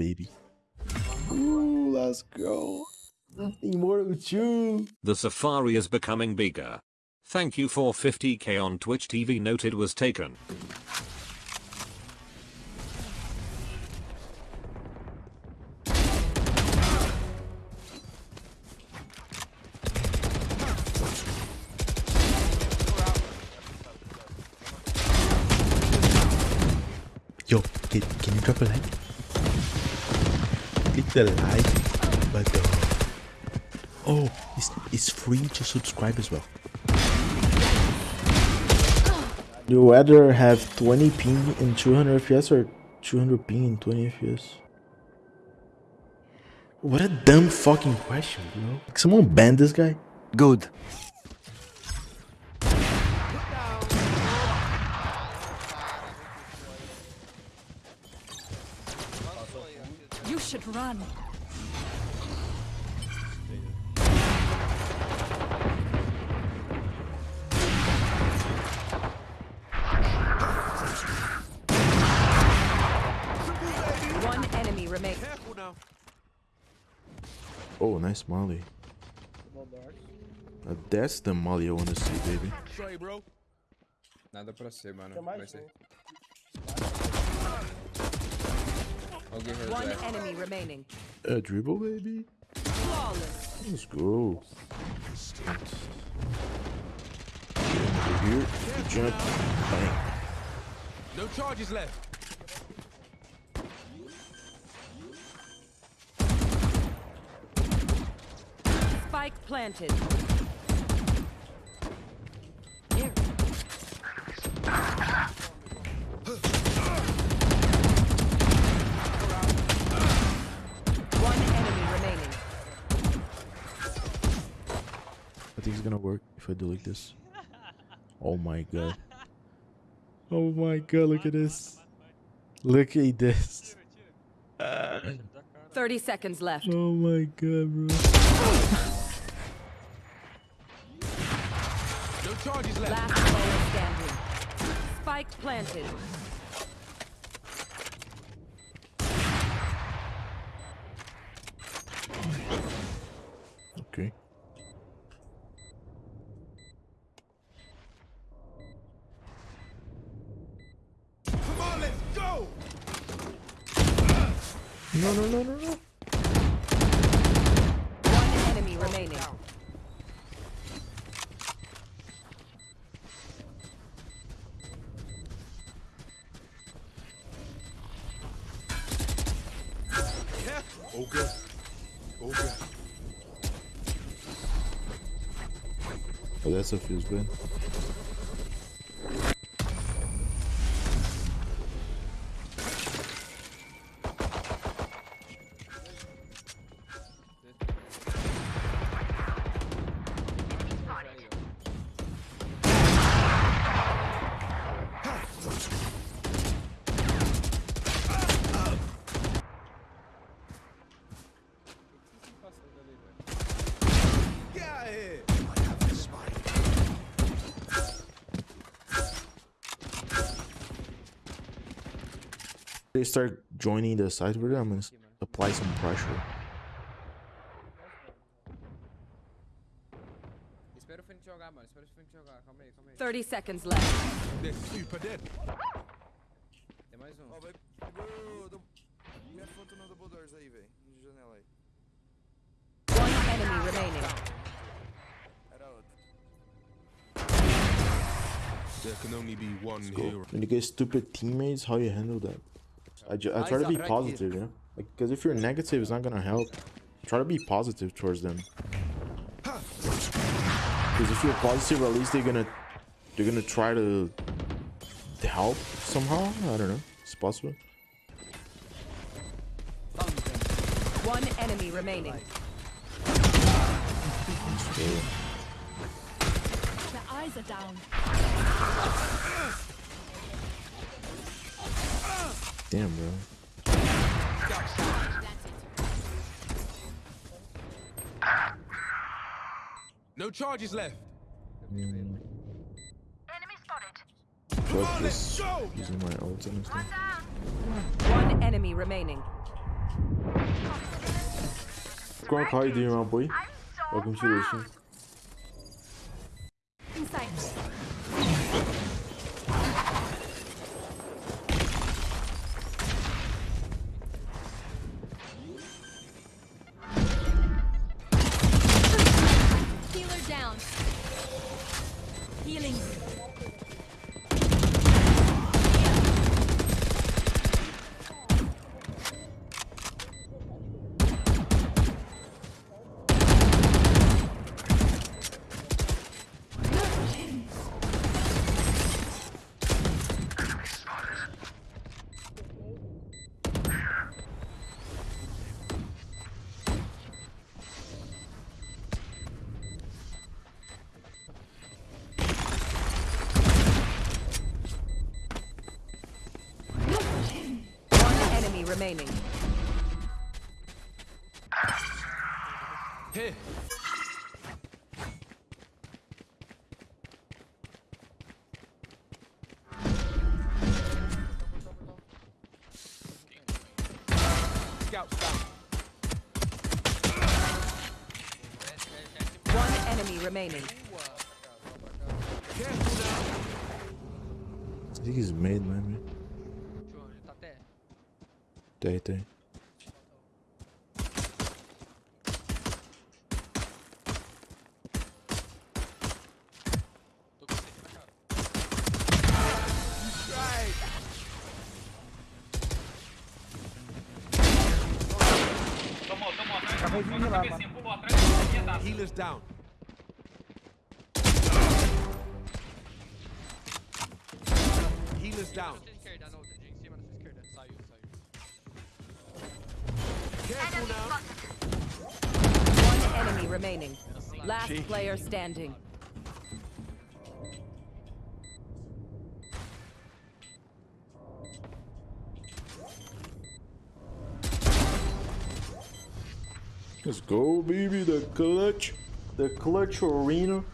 baby. Ooh, let's go. Nothing more with you. The safari is becoming bigger. Thank you for 50k on Twitch TV noted was taken. Yo, can, can you drop a like? Click the like button. Uh, oh, it's, it's free to subscribe as well. You rather have 20 ping in 200 FPS or 200 ping in 20 FPS? What a dumb fucking question, bro. Like, someone ban this guy? Good. You should run. One enemy remains. Oh, nice molly. Uh, that's the molly I want to see, baby. Nada pra ser, mano. Vai ser. Alguém One reserva. enemy remaining. A dribble, baby. Flawless. Let's go. Over here, jump, bang. No charges left. Spike planted. Here. One enemy remaining. I think it's gonna work if I do like this. Oh my god. Oh my god, look at this. Look at this. 30 seconds left. Oh my god, bro. No charges left. Last player standing. Spike planted. Okay. Come on, let's go. No, no, no, no, no. One enemy remaining. Okay. Okay. Oh, that's what feels good. They start joining the side with it, I'm gonna apply some pressure. Espera o Fênix jogar, mano. Espera o Fênix jogar. Calma aí, calma aí. 30 seconds left. They're super dead. Tem mais um. Ó, vai. Segura o. Minha foto no double doors aí, velho. De janela aí. One enemy remaining. Era. There can only be one Go. hero. When you get stupid teammates, how you handle that? I, ju- I try to be positive, you know? Like, because if you're negative, it's not gonna help. Try to be positive towards them. Because if you're positive, at least they're gonna they're gonna try to to help somehow. I don't know. It's possible. One enemy remaining. The eyes are down. damn, bro. No charges left. Fuck this. Using my ult and stuff. One enemy remaining. Gronk, how you doing, my boy? Welcome to the stream. Remaining. Here. Scouts down. One enemy remaining. Careful now. I think he's made, man. Tem, tem. Healers down. Healers down. Careful now. One enemy remaining. Last player standing. Let's go, baby. The clutch. The clutch arena.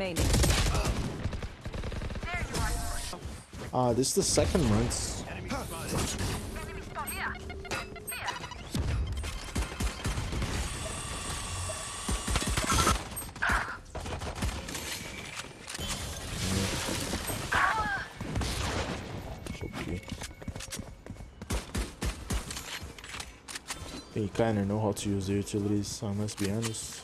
Remaining. Ah, this is the second. Okay. They kinda know how to use the utilities, I let's be honest.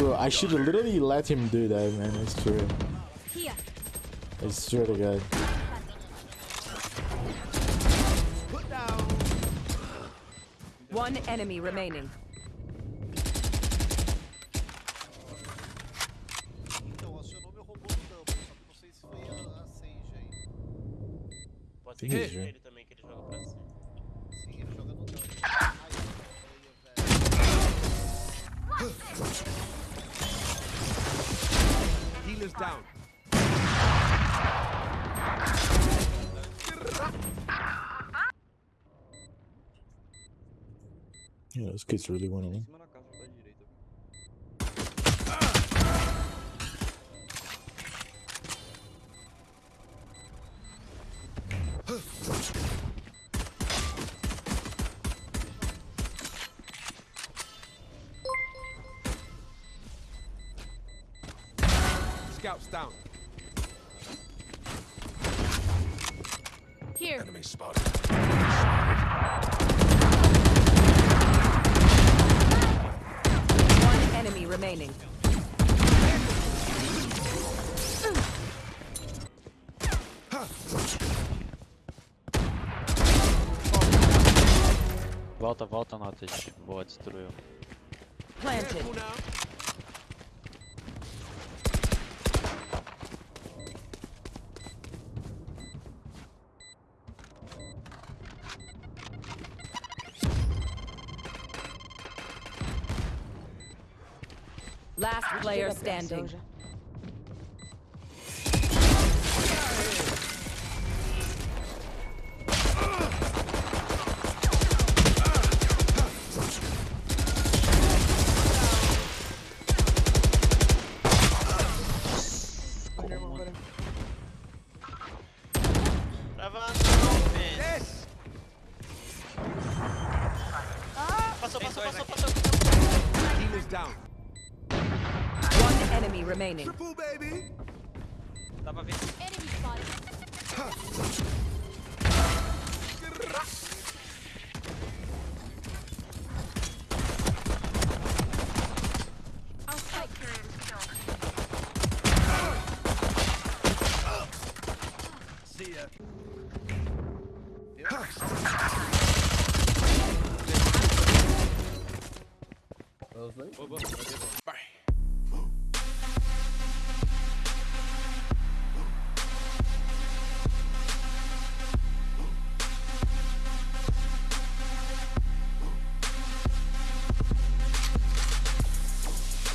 Bro, I should literally let him do that, man. It's true. Here. I swear to God. One enemy remaining. Então, acionou meu Yeah, those kids really went on. cima na casa da direita. Scouts down. Here. Enemy spotted. One enemy remaining. Volta, volta, Notas. Boa, destruiu. Planted. Last player standing. Enemy remaining. Triple, baby. Dá pra ver. Enemy spotted. I'll. See ya. Os dois?